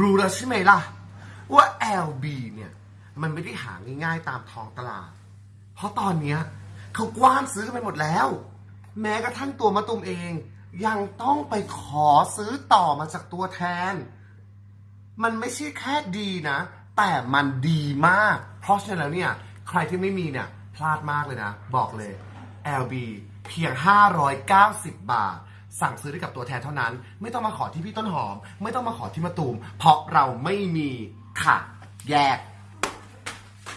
รู้แล้วใช่ไหมล่ะ ว่า LB เนี่ย มันไม่ได้หาง่ายๆตามท้องตลาด เพราะตอนเนี้ยเขากว้านซื้อกันไปหมดแล้ว แม้กระทั่งตัวมะตุมเอง ยังต้องไปขอซื้อต่อมาจากตัวแทน มันไม่ใช่แค่ดีนะ แต่มันดีมาก เพราะฉะนั้นแล้วเนี่ย ใครที่ไม่มีเนี่ย พลาดมากเลยนะ บอกเลย LB เพียง 590 บาท สั่งซื้อได้กับตัวแทนเท่านั้น ไม่ต้องมาขอที่พี่ต้นหอม ไม่ต้องมาขอที่มะตูม เพราะเราไม่มีค่ะ แยก